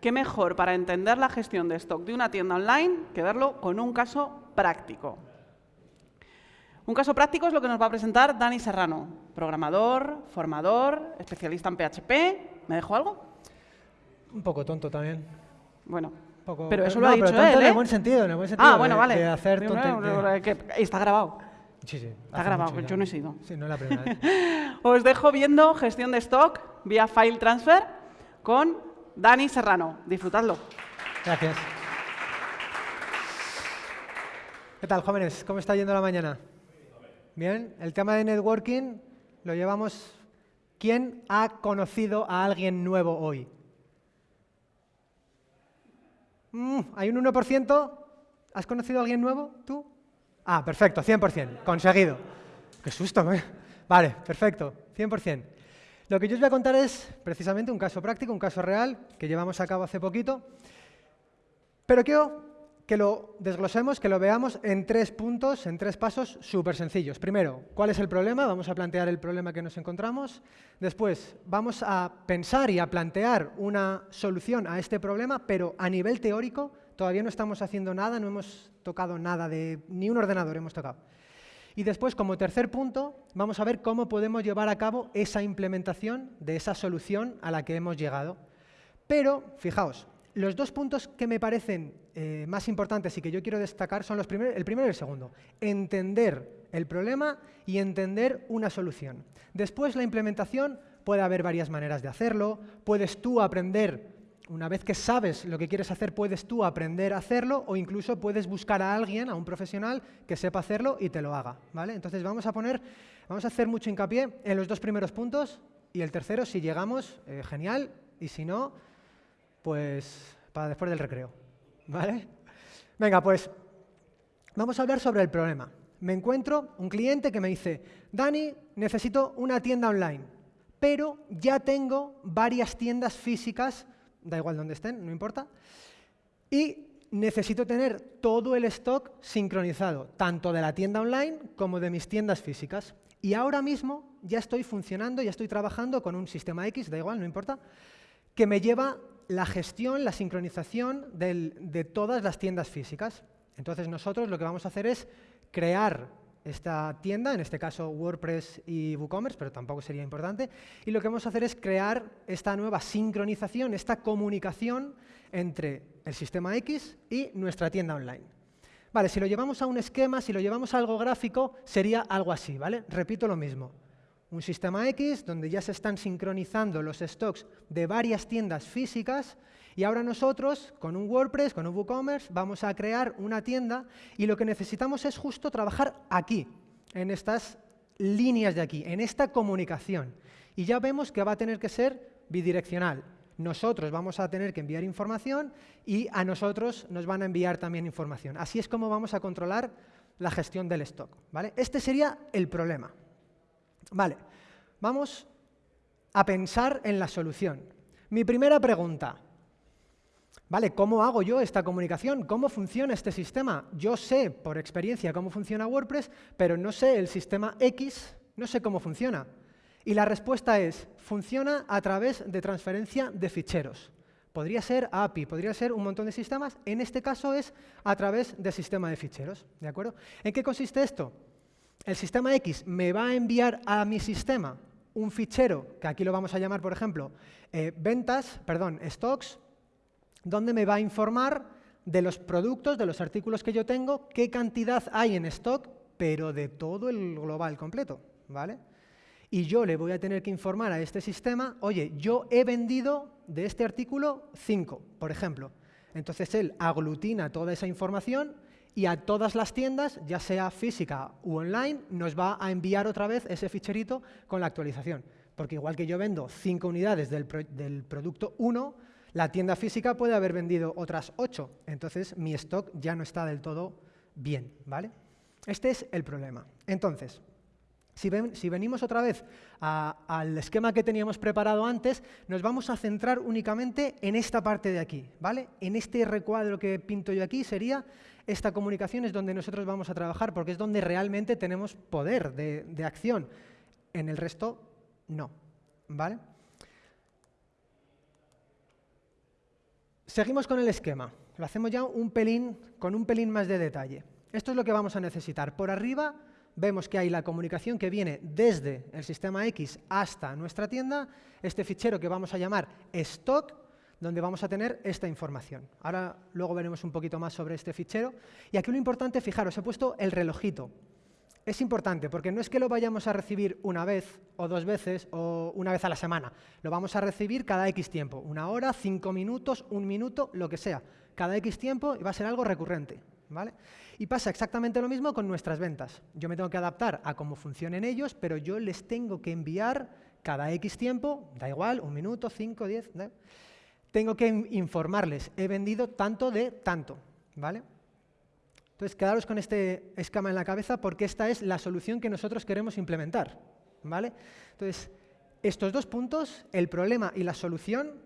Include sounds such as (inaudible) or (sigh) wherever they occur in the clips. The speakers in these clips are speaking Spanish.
qué mejor para entender la gestión de stock de una tienda online que verlo con un caso práctico. Un caso práctico es lo que nos va a presentar Dani Serrano, programador, formador, especialista en PHP. ¿Me dejo algo? Un poco tonto también. Bueno, Poco- pero eso no, lo ha pero dicho tonto él, En ¿eh? el buen sentido, en el buen sentido. Ah, bueno, de- vale. De hacer tonte- que Está grabado. Sí, sí. Está grabado, mucho yo no he sido. Sí, no es la primera (laughs) vez. Os dejo viendo gestión de stock vía file transfer con Dani Serrano. Disfrutadlo. Gracias. ¿Qué tal, jóvenes? ¿Cómo está yendo la mañana? Bien. El tema de networking lo llevamos. ¿Quién ha conocido a alguien nuevo hoy? Mm, ¿Hay un 1%? ¿Has conocido a alguien nuevo? ¿Tú? Ah, perfecto, 100%. Conseguido. Qué susto, ¿eh? Vale, perfecto, 100%. Lo que yo os voy a contar es precisamente un caso práctico, un caso real que llevamos a cabo hace poquito. Pero quiero que lo desglosemos, que lo veamos en tres puntos, en tres pasos súper sencillos. Primero, ¿cuál es el problema? Vamos a plantear el problema que nos encontramos. Después, vamos a pensar y a plantear una solución a este problema, pero a nivel teórico todavía no estamos haciendo nada, no hemos tocado nada de... ni un ordenador hemos tocado. Y después, como tercer punto, vamos a ver cómo podemos llevar a cabo esa implementación de esa solución a la que hemos llegado. Pero, fijaos, los dos puntos que me parecen eh, más importantes y que yo quiero destacar son los el primero y el segundo. Entender el problema y entender una solución. Después, la implementación, puede haber varias maneras de hacerlo. Puedes tú aprender, una vez que sabes lo que quieres hacer, puedes tú aprender a hacerlo o incluso puedes buscar a alguien, a un profesional, que sepa hacerlo y te lo haga. ¿vale? Entonces, vamos a poner, vamos a hacer mucho hincapié en los dos primeros puntos y el tercero, si llegamos, eh, genial, y si no, pues para después del recreo. ¿Vale? Venga, pues vamos a hablar sobre el problema. Me encuentro un cliente que me dice, Dani, necesito una tienda online, pero ya tengo varias tiendas físicas, da igual donde estén, no importa, y necesito tener todo el stock sincronizado, tanto de la tienda online como de mis tiendas físicas. Y ahora mismo ya estoy funcionando, ya estoy trabajando con un sistema X, da igual, no importa, que me lleva la gestión, la sincronización de todas las tiendas físicas. Entonces nosotros lo que vamos a hacer es crear esta tienda, en este caso WordPress y WooCommerce, pero tampoco sería importante, y lo que vamos a hacer es crear esta nueva sincronización, esta comunicación entre el sistema X y nuestra tienda online. Vale, si lo llevamos a un esquema, si lo llevamos a algo gráfico, sería algo así, ¿vale? Repito lo mismo. Un sistema X donde ya se están sincronizando los stocks de varias tiendas físicas y ahora nosotros, con un WordPress, con un WooCommerce, vamos a crear una tienda y lo que necesitamos es justo trabajar aquí, en estas líneas de aquí, en esta comunicación. Y ya vemos que va a tener que ser bidireccional. Nosotros vamos a tener que enviar información y a nosotros nos van a enviar también información. Así es como vamos a controlar la gestión del stock. ¿vale? Este sería el problema. Vale, vamos a pensar en la solución. Mi primera pregunta, ¿vale? ¿Cómo hago yo esta comunicación? ¿Cómo funciona este sistema? Yo sé por experiencia cómo funciona WordPress, pero no sé el sistema X, no sé cómo funciona. Y la respuesta es, funciona a través de transferencia de ficheros. Podría ser API, podría ser un montón de sistemas. En este caso es a través de sistema de ficheros. ¿De acuerdo? ¿En qué consiste esto? El sistema X me va a enviar a mi sistema un fichero, que aquí lo vamos a llamar, por ejemplo, eh, ventas, perdón, stocks, donde me va a informar de los productos, de los artículos que yo tengo, qué cantidad hay en stock, pero de todo el global completo, ¿vale? Y yo le voy a tener que informar a este sistema, oye, yo he vendido de este artículo 5, por ejemplo. Entonces él aglutina toda esa información y a todas las tiendas, ya sea física u online, nos va a enviar otra vez ese ficherito con la actualización. Porque igual que yo vendo 5 unidades del, pro del producto 1, la tienda física puede haber vendido otras 8. Entonces mi stock ya no está del todo bien. ¿vale? Este es el problema. Entonces, si, ven, si, venimos otra vez al esquema que teníamos preparado antes, nos vamos a centrar únicamente en esta parte de aquí, ¿vale? En este recuadro que pinto yo aquí sería, esta comunicación es donde nosotros vamos a trabajar, porque es donde realmente tenemos poder de, de acción. En el resto, no, ¿vale? Seguimos con el esquema. Lo hacemos ya un pelín, con un pelín más de detalle. Esto es lo que vamos a necesitar. Por arriba vemos que hay la comunicación que viene desde el sistema X hasta nuestra tienda, este fichero que vamos a llamar stock, donde vamos a tener esta información. Ahora luego veremos un poquito más sobre este fichero. Y aquí lo importante, fijaros, he puesto el relojito. Es importante porque no es que lo vayamos a recibir una vez o dos veces o una vez a la semana. Lo vamos a recibir cada X tiempo. Una hora, cinco minutos, un minuto, lo que sea. Cada X tiempo va a ser algo recurrente. ¿vale? Y pasa exactamente lo mismo con nuestras ventas. Yo me tengo que adaptar a cómo funcionen ellos, pero yo les tengo que enviar cada X tiempo, da igual, un minuto, cinco, diez tengo que informarles, he vendido tanto de tanto, ¿vale? Entonces, quedaros con este escama en la cabeza porque esta es la solución que nosotros queremos implementar, ¿vale? Entonces, estos dos puntos, el problema y la solución,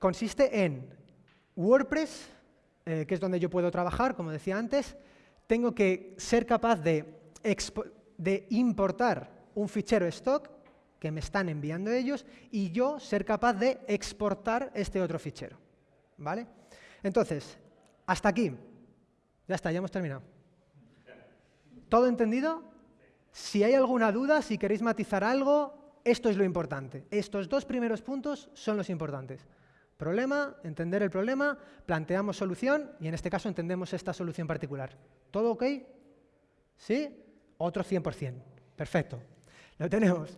consiste en WordPress, eh, que es donde yo puedo trabajar, como decía antes, tengo que ser capaz de, de importar un fichero stock que me están enviando ellos y yo ser capaz de exportar este otro fichero. ¿Vale? Entonces, hasta aquí. Ya está, ya hemos terminado. ¿Todo entendido? Si hay alguna duda, si queréis matizar algo, esto es lo importante. Estos dos primeros puntos son los importantes. Problema, entender el problema, planteamos solución y en este caso entendemos esta solución particular. ¿Todo ok? ¿Sí? Otro 100%. Perfecto. Lo tenemos.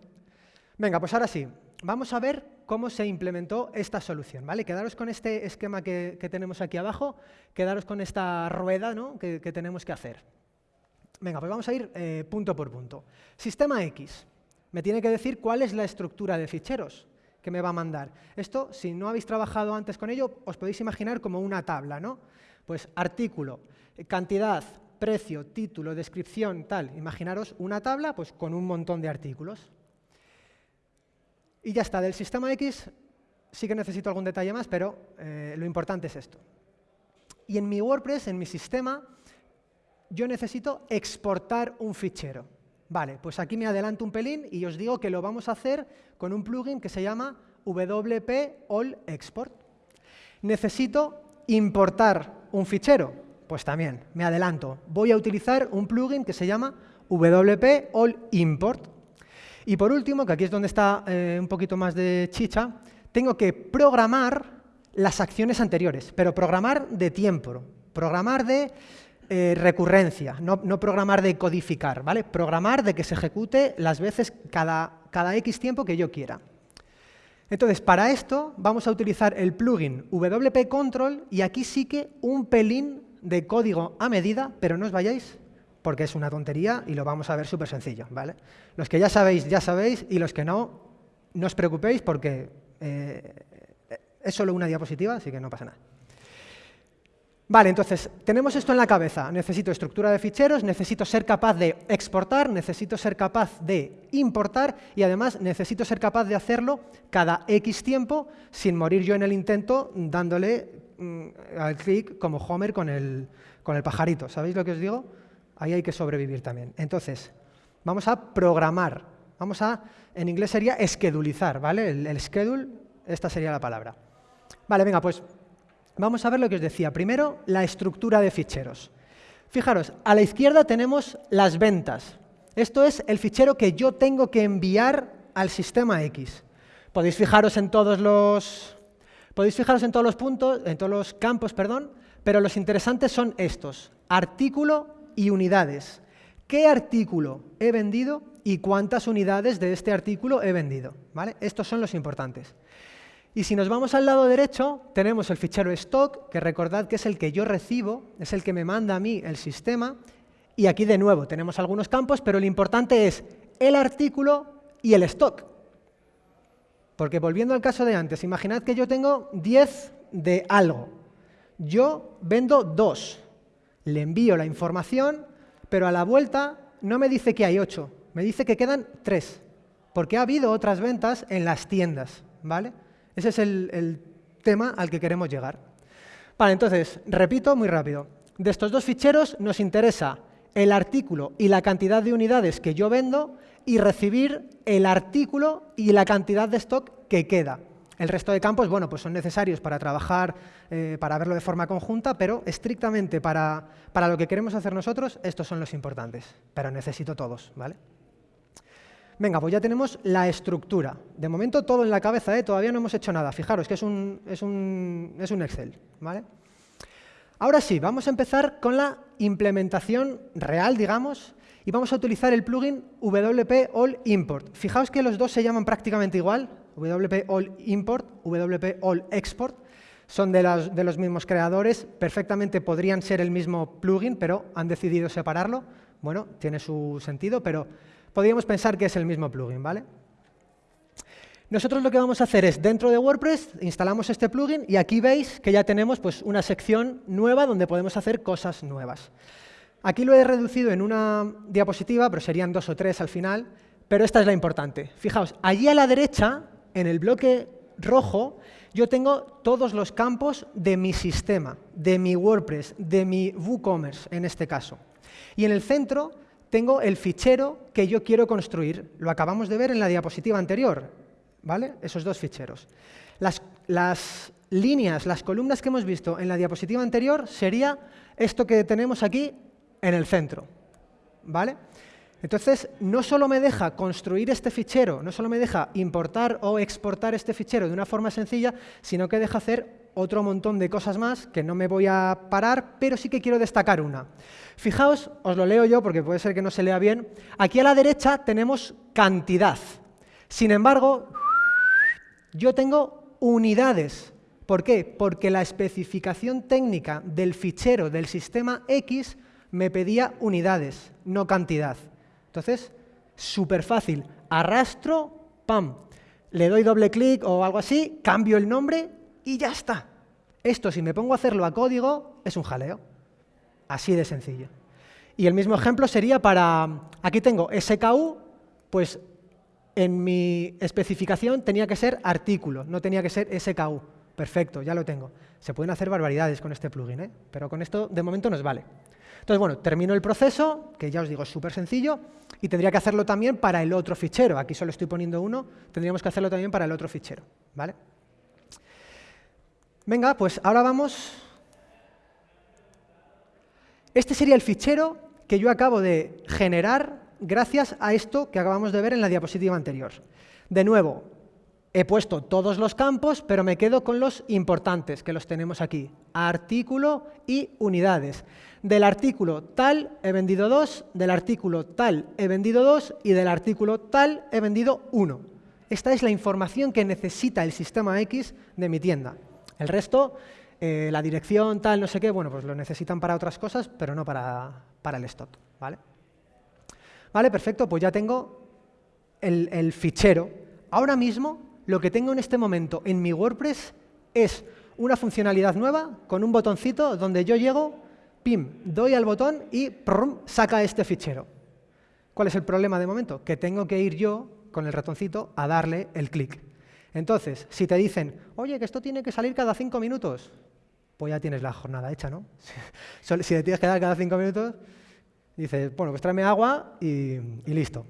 Venga, pues ahora sí, vamos a ver cómo se implementó esta solución. ¿vale? Quedaros con este esquema que, tenemos aquí abajo, quedaros con esta rueda que, tenemos que hacer. Venga, pues vamos a ir eh, punto por punto. Sistema X. Me tiene que decir cuál es la estructura de ficheros que me va a mandar. Esto, si no habéis trabajado antes con ello, os podéis imaginar como una tabla, ¿no? Pues artículo, cantidad, precio, título, descripción, tal. Imaginaros una tabla pues, con un montón de artículos. Y ya está, del sistema X sí que necesito algún detalle más, pero eh, lo importante es esto. Y en mi WordPress, en mi sistema, yo necesito exportar un fichero. Vale, pues aquí me adelanto un pelín y os digo que lo vamos a hacer con un plugin que se llama WP All Export. Necesito importar un fichero. Pues también, me adelanto. Voy a utilizar un plugin que se llama WP All Import. Y por último, que aquí es donde está eh, un poquito más de chicha, tengo que programar las acciones anteriores, pero programar de tiempo, programar de eh, recurrencia, no, programar de codificar, ¿vale? Programar de que se ejecute las veces cada, cada X tiempo que yo quiera. Entonces, para esto vamos a utilizar el plugin WP Control y aquí sí que un pelín de código a medida, pero no os vayáis porque es una tontería y lo vamos a ver súper sencillo. ¿vale? Los que ya sabéis, ya sabéis, y los que no, no os preocupéis porque eh, es solo una diapositiva, así que no pasa nada. Vale, entonces, tenemos esto en la cabeza. Necesito estructura de ficheros, necesito ser capaz de exportar, necesito ser capaz de importar y además necesito ser capaz de hacerlo cada X tiempo sin morir yo en el intento dándole mm, al clic como Homer con el, con el pajarito. ¿Sabéis lo que os digo? Ahí hay que sobrevivir también. Entonces, vamos a programar. Vamos a, en inglés sería esquedulizar, ¿vale? El, schedule, esta sería la palabra. Vale, venga, pues vamos a ver lo que os decía. Primero, la estructura de ficheros. Fijaros, a la izquierda tenemos las ventas. Esto es el fichero que yo tengo que enviar al sistema X. Podéis fijaros en todos los, podéis fijaros en todos los puntos, en todos los campos, perdón, pero los interesantes son estos: artículo, y unidades. ¿Qué artículo he vendido y cuántas unidades de este artículo he vendido? ¿Vale? Estos son los importantes. Y si nos vamos al lado derecho, tenemos el fichero stock, que recordad que es el que yo recibo, es el que me manda a mí el sistema. Y aquí de nuevo tenemos algunos campos, pero lo importante es el artículo y el stock. Porque volviendo al caso de antes, imaginad que yo tengo 10 de algo. Yo vendo 2 le envío la información, pero a la vuelta no me dice que hay ocho, me dice que quedan tres, porque ha habido otras ventas en las tiendas. ¿vale? Ese es el, tema al que queremos llegar. Vale, entonces, repito muy rápido. De estos dos ficheros nos interesa el artículo y la cantidad de unidades que yo vendo y recibir el artículo y la cantidad de stock que queda. El resto de campos, bueno, pues son necesarios para trabajar, eh, para verlo de forma conjunta, pero estrictamente para, para lo que queremos hacer nosotros, estos son los importantes. Pero necesito todos, ¿vale? Venga, pues ya tenemos la estructura. De momento todo en la cabeza, ¿eh? todavía no hemos hecho nada. Fijaros que es un, es un, es un Excel. ¿vale? Ahora sí, vamos a empezar con la implementación real, digamos, y vamos a utilizar el plugin WP All Import. Fijaos que los dos se llaman prácticamente igual, WP All Import, WP All Export. Son de, las, de los mismos creadores, perfectamente podrían ser el mismo plugin, pero han decidido separarlo. Bueno, tiene su sentido, pero podríamos pensar que es el mismo plugin, ¿vale? Nosotros lo que vamos a hacer es, dentro de WordPress, instalamos este plugin y aquí veis que ya tenemos pues, una sección nueva donde podemos hacer cosas nuevas. Aquí lo he reducido en una diapositiva, pero serían dos o tres al final, pero esta es la importante. Fijaos, allí a la derecha, en el bloque rojo, yo tengo todos los campos de mi sistema, de mi WordPress, de mi WooCommerce en este caso. Y en el centro tengo el fichero que yo quiero construir. Lo acabamos de ver en la diapositiva anterior, ¿vale? Esos dos ficheros. Las, líneas, las columnas que hemos visto en la diapositiva anterior sería esto que tenemos aquí en el centro, ¿vale? Entonces, no solo me deja construir este fichero, no solo me deja importar o exportar este fichero de una forma sencilla, sino que deja hacer otro montón de cosas más que no me voy a parar, pero sí que quiero destacar una. Fijaos, os lo leo yo porque puede ser que no se lea bien. Aquí a la derecha tenemos cantidad. Sin embargo, yo tengo unidades. ¿Por qué? Porque la especificación técnica del fichero del sistema X me pedía unidades, no cantidad. Entonces, súper fácil. Arrastro, pam. Le doy doble clic o algo así, cambio el nombre y ya está. Esto, si me pongo a hacerlo a código, es un jaleo. Así de sencillo. Y el mismo ejemplo sería para, aquí tengo SKU, pues en mi especificación tenía que ser artículo, no tenía que ser SKU. Perfecto, ya lo tengo. Se pueden hacer barbaridades con este plugin, ¿eh? pero con esto de momento nos vale. Entonces, bueno, termino el proceso, que ya os digo es súper sencillo, y tendría que hacerlo también para el otro fichero. Aquí solo estoy poniendo uno, tendríamos que hacerlo también para el otro fichero. ¿vale? Venga, pues ahora vamos este sería el fichero que yo acabo de generar gracias a esto que acabamos de ver en la diapositiva anterior. De nuevo, he puesto todos los campos, pero me quedo con los importantes, que los tenemos aquí. Artículo y unidades. Del artículo tal he vendido dos, del artículo tal he vendido dos y del artículo tal he vendido uno. Esta es la información que necesita el sistema X de mi tienda. El resto eh, la dirección, tal, no sé qué, bueno, pues lo necesitan para otras cosas, pero no para, para el stock, ¿vale? Vale, perfecto, pues ya tengo el, el fichero. Ahora mismo, lo que tengo en este momento en mi WordPress es una funcionalidad nueva con un botoncito donde yo llego, pim, doy al botón y prum, saca este fichero. ¿Cuál es el problema de momento? Que tengo que ir yo con el ratoncito a darle el clic. Entonces, si te dicen, oye, que esto tiene que salir cada cinco minutos, pues ya tienes la jornada hecha, ¿no? (laughs) si te tienes que dar cada cinco minutos, dices, bueno, pues tráeme agua y, listo.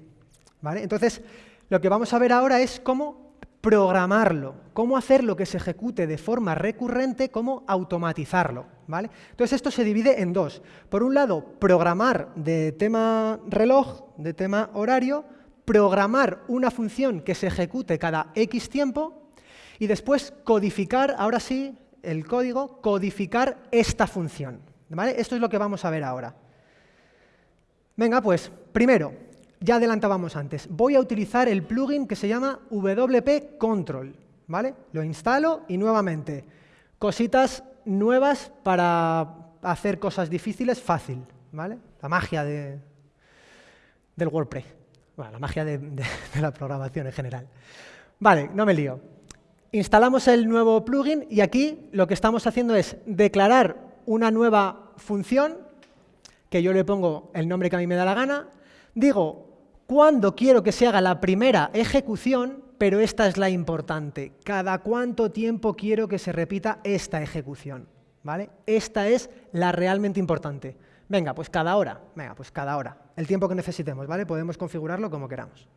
¿Vale? Entonces, lo que vamos a ver ahora es cómo programarlo, cómo hacerlo que se ejecute de forma recurrente, cómo automatizarlo. ¿vale? Entonces, esto se divide en dos. Por un lado, programar de tema reloj, de tema horario, programar una función que se ejecute cada X tiempo y después codificar, ahora sí, el código, codificar esta función. ¿vale? Esto es lo que vamos a ver ahora. Venga, pues, primero, ya adelantábamos antes, voy a utilizar el plugin que se llama WP Control. ¿vale? Lo instalo y nuevamente, cositas nuevas para hacer cosas difíciles fácil. ¿vale? La magia de, del WordPress. Bueno, la magia de, de la programación en general. Vale, no me lío. Instalamos el nuevo plugin y aquí lo que estamos haciendo es declarar una nueva función, que yo le pongo el nombre que a mí me da la gana, digo cuándo quiero que se haga la primera ejecución, pero esta es la importante, cada cuánto tiempo quiero que se repita esta ejecución. ¿vale? Esta es la realmente importante. Venga, pues cada hora, venga, pues cada hora, el tiempo que necesitemos, ¿vale? Podemos configurarlo como queramos.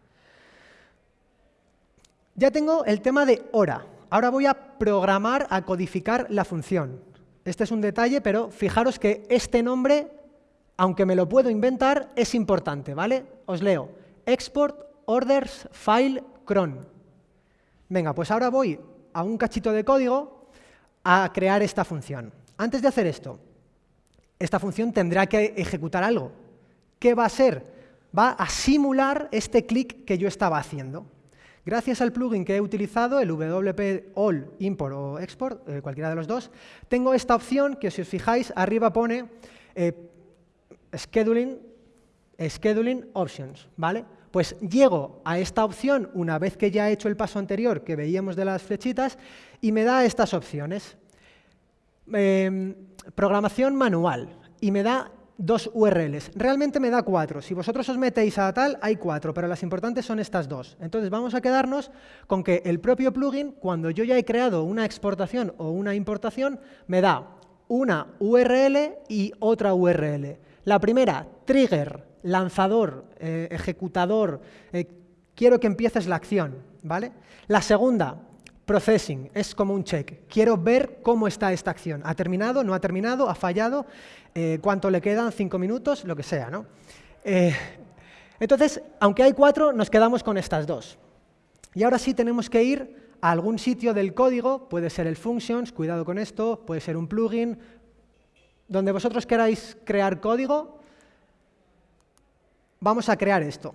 Ya tengo el tema de hora. Ahora voy a programar, a codificar la función. Este es un detalle, pero fijaros que este nombre, aunque me lo puedo inventar, es importante, ¿vale? Os leo. Export orders file cron. Venga, pues ahora voy a un cachito de código a crear esta función. Antes de hacer esto, esta función tendrá que ejecutar algo. ¿Qué va a ser? Va a simular este clic que yo estaba haciendo. Gracias al plugin que he utilizado, el WP All Import o Export, eh, cualquiera de los dos, tengo esta opción que si os fijáis arriba pone eh, Scheduling, Scheduling Options, ¿vale? Pues llego a esta opción una vez que ya he hecho el paso anterior que veíamos de las flechitas y me da estas opciones. Em, programación manual y me da dos URLs. Realmente me da cuatro. Si vosotros os metéis a tal, hay cuatro, pero las importantes son estas dos. Entonces vamos a quedarnos con que el propio plugin, cuando yo ya he creado una exportación o una importación, me da una URL y otra URL. La primera, trigger, lanzador, eh, ejecutador, eh, quiero que empieces la acción. ¿vale? La segunda, processing, es como un check. Quiero ver cómo está esta acción. ¿Ha terminado? ¿No ha terminado? ¿Ha fallado? Eh, cuánto le quedan, cinco minutos, lo que sea. ¿no? Entonces, aunque hay cuatro, nos quedamos con estas dos. Y ahora sí tenemos que ir a algún sitio del código, puede ser el functions, cuidado con esto, puede ser un plugin, donde vosotros queráis crear código, vamos a crear esto.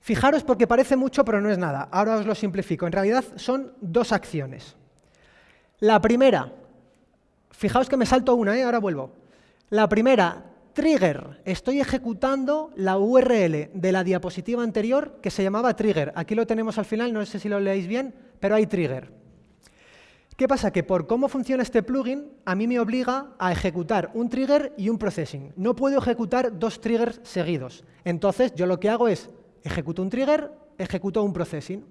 Fijaros porque parece mucho, pero no es nada. Ahora os lo simplifico. En realidad son dos acciones. La primera, fijaos que me salto una, ¿eh? ahora vuelvo. La primera, trigger. Estoy ejecutando la URL de la diapositiva anterior que se llamaba trigger. Aquí lo tenemos al final, no sé si lo leéis bien, pero hay trigger. ¿Qué pasa? Que por cómo funciona este plugin, a mí me obliga a ejecutar un trigger y un processing. No puedo ejecutar dos triggers seguidos. Entonces, yo lo que hago es, ejecuto un trigger, ejecuto un processing.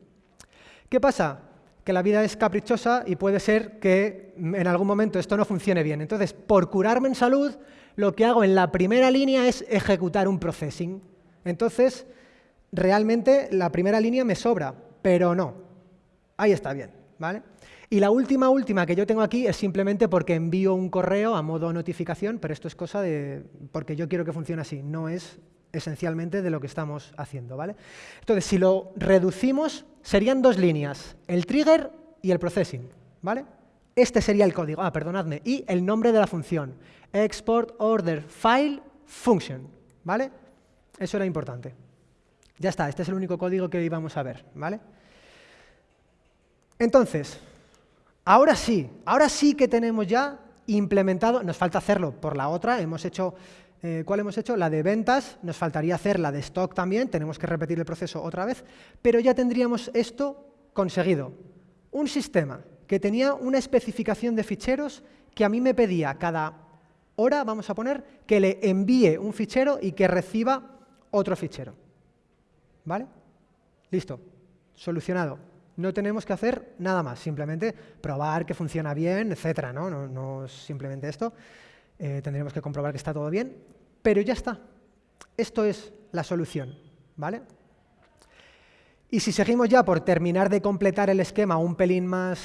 ¿Qué pasa? que la vida es caprichosa y puede ser que en algún momento esto no funcione bien. Entonces, por curarme en salud, lo que hago en la primera línea es ejecutar un processing. Entonces, realmente la primera línea me sobra, pero no. Ahí está bien, ¿vale? Y la última, última que yo tengo aquí es simplemente porque envío un correo a modo notificación, pero esto es cosa de... porque yo quiero que funcione así, no es esencialmente de lo que estamos haciendo. ¿vale? Entonces, si lo reducimos, serían dos líneas, el trigger y el processing. ¿vale? Este sería el código, ah, perdonadme, y el nombre de la función, export order file function. ¿vale? Eso era importante. Ya está, este es el único código que íbamos a ver. ¿vale? Entonces, ahora sí, ahora sí que tenemos ya implementado, nos falta hacerlo por la otra, hemos hecho eh, ¿Cuál hemos hecho? La de ventas, nos faltaría hacer la de stock también, tenemos que repetir el proceso otra vez, pero ya tendríamos esto conseguido. Un sistema que tenía una especificación de ficheros que a mí me pedía cada hora, vamos a poner, que le envíe un fichero y que reciba otro fichero. ¿Vale? Listo. Solucionado. No tenemos que hacer nada más, simplemente probar que funciona bien, etc. No, no, simplemente esto. Eh, tendremos que comprobar que está todo bien, pero ya está. Esto es la solución, ¿vale? Y si seguimos ya por terminar de completar el esquema un pelín más,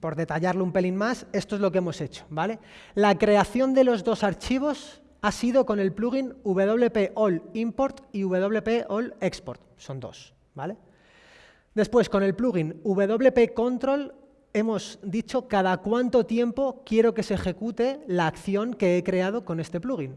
por detallarlo un pelín más, esto es lo que hemos hecho, ¿vale? La creación de los dos archivos ha sido con el plugin WP All Import y WP All Export, son dos, ¿vale? Después, con el plugin WP Control hemos dicho cada cuánto tiempo quiero que se ejecute la acción que he creado con este plugin.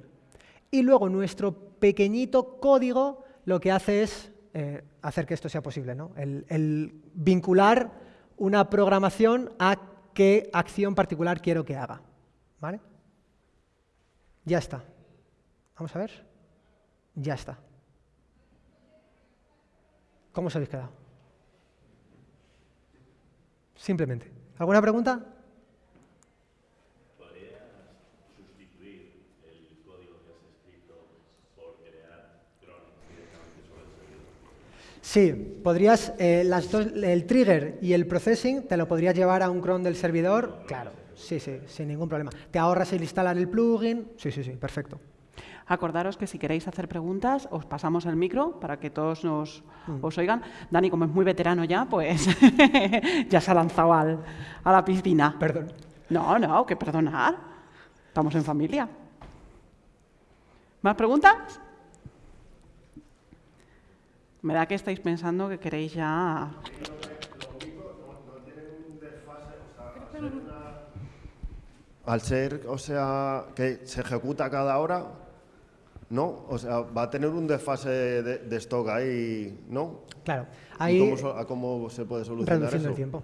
Y luego nuestro pequeñito código lo que hace es eh, hacer que esto sea posible, ¿no? el, vincular una programación a qué acción particular quiero que haga. ¿Vale? Ya está. Vamos a ver. Ya está. ¿Cómo os habéis quedado? Simplemente. ¿Alguna pregunta? ¿Podrías sustituir el código que has escrito por crear drones directamente sobre el servidor? Sí, podrías, eh, las dos, el trigger y el processing te lo podrías llevar a un cron del servidor, claro, sí, sí, sin ningún problema. Te ahorras el instalar el plugin, sí, sí, sí, perfecto. Acordaros que si queréis hacer preguntas, os pasamos el micro para que todos nos os oigan. Dani, como es muy veterano ya, pues (laughs) ya se ha lanzado al- a la piscina. Perdón. No, no, que perdonar. Estamos en familia. ¿Más preguntas? Me da que estáis pensando que queréis ya... Al ser, o sea, que se ejecuta cada hora, ¿no? O sea, va a tener un desfase de, de stock ahí, ¿no? Claro, ¿Y ahí cómo, so- a cómo se puede solucionar reduciendo eso? el tiempo.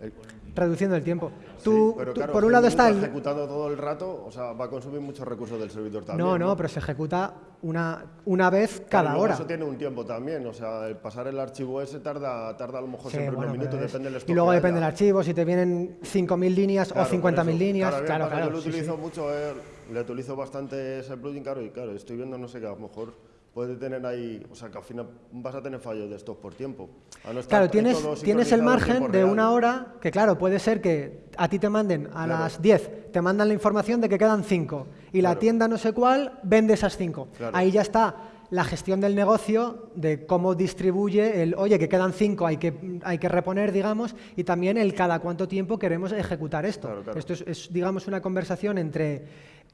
Eh, Reduciendo el tiempo. sí, Tú, claro, por un lado está el... ejecutado todo el rato, o sea, va a consumir muchos recursos del servidor también. No, no, pero se ejecuta una, una vez Claro, cada y luego hora. Eso tiene un tiempo también, o sea, el pasar el archivo ese tarda, tarda a lo mejor Sí, siempre bueno, unos minutos, depende del stock y luego depende del archivo, si te vienen 5.000 líneas Claro, o por 50.000 eso. líneas. Claro, Claro, claro. Yo lo sí. utilizo mucho, eh, le utilizo bastante ese plugin, claro, y claro, estoy viendo, no sé, que a lo mejor puede tener ahí, o sea, que al final vas a tener fallos de estos por tiempo. A no estar Claro, tienes, tienes el margen de una hora, que claro, puede ser que a ti te manden a Claro. las 10, te mandan la información de que quedan 5 y la tienda no sé cuál vende esas 5. Claro. Ahí ya está la gestión del negocio, de cómo distribuye el, oye, que quedan 5, hay que, hay que reponer, digamos, y también el cada cuánto tiempo queremos ejecutar esto. Esto es, es, digamos, una conversación entre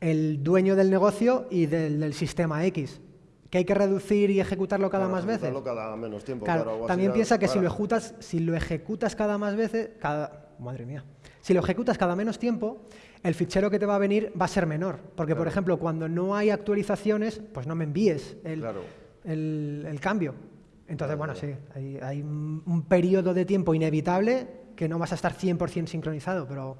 el dueño del negocio y del, del sistema X. Que hay que reducir y ejecutarlo cada Claro, más veces. cada menos tiempo. Claro, claro, también piensa que si lo, ejecutas, si lo ejecutas cada más veces, cada, madre mía, si lo ejecutas cada menos tiempo, el fichero que te va a venir va a ser menor. Porque, por ejemplo, cuando no hay actualizaciones, pues no me envíes el, el- el cambio. Entonces, bueno, sí, hay, hay un, un periodo de tiempo inevitable que no vas a estar 100% sincronizado, pero...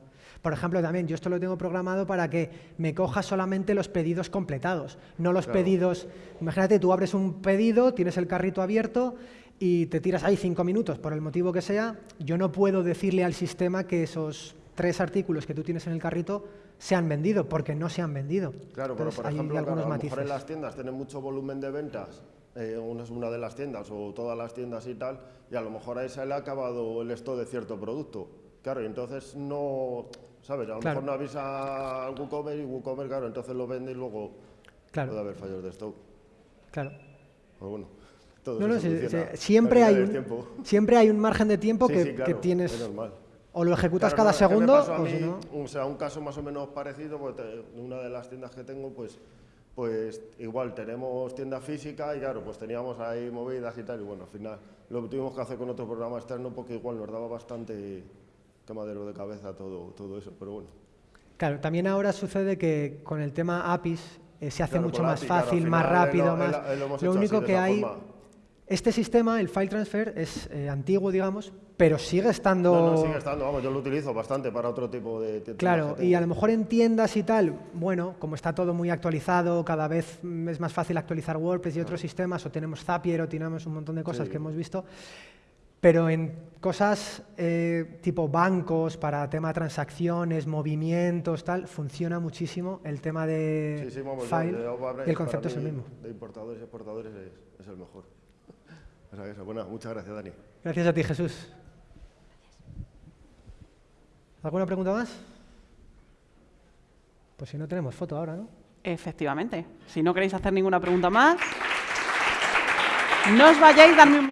Por ejemplo, también yo esto lo tengo programado para que me coja solamente los pedidos completados, no los Claro. pedidos. Imagínate, tú abres un pedido, tienes el carrito abierto y te tiras ahí cinco minutos, por el motivo que sea. Yo no puedo decirle al sistema que esos tres artículos que tú tienes en el carrito se han vendido, porque no se han vendido. Claro, pero por hay ejemplo, claro, algunos a lo mejor en las tiendas tienen mucho volumen de ventas, eh, una de las tiendas o todas las tiendas y tal, y a lo mejor a esa le ha acabado el stock de cierto producto. Claro, y entonces no, ¿sabes? A lo Claro. mejor no avisa al WooCommerce y WooCommerce, claro, entonces lo vende y luego Claro. puede haber fallos de stock. Claro. Pues bueno, todo No, se no, soluciona sí, siempre, hay un, (laughs) siempre hay un margen de tiempo Sí, que, sí, que claro, tienes. es normal. O lo ejecutas Claro, cada no, segundo, pasó a o mí, si no. O sea, un caso más o menos parecido, porque te- una de las tiendas que tengo, pues, pues igual tenemos tienda física y claro, pues teníamos ahí movidas y tal, y bueno, al final lo tuvimos que hacer con otro programa externo porque igual nos daba bastante quemadero de cabeza todo, todo eso, pero bueno. Claro, también ahora sucede que con el tema APIs eh, se hace Claro, mucho más API, claro, fácil, más eh, rápido, lo- más. eh, lo lo único así, de que hay. forma. Este sistema, el file transfer, es eh, antiguo, digamos, pero sigue estando. No, no, sigue estando, vamos, yo lo utilizo bastante para otro tipo de tiendas Claro, que y a lo mejor en tiendas y tal, bueno, como está todo muy actualizado, cada vez es más fácil actualizar WordPress y otros sistemas, o tenemos Zapier, o tenemos un montón de cosas Sí. que hemos visto, pero en cosas eh, tipo bancos, para tema transacciones, movimientos, tal, funciona muchísimo el tema de Sí, sí, vamos, file yo- y el concepto es el mismo. De importadores y exportadores es, es el mejor. (laughs) O sea, que eso, bueno, muchas gracias, Dani. Gracias a ti, Jesús. ¿Alguna pregunta más? Pues si no tenemos foto ahora, ¿no? Efectivamente. Si no queréis hacer ninguna pregunta más, no os vayáis, darme un...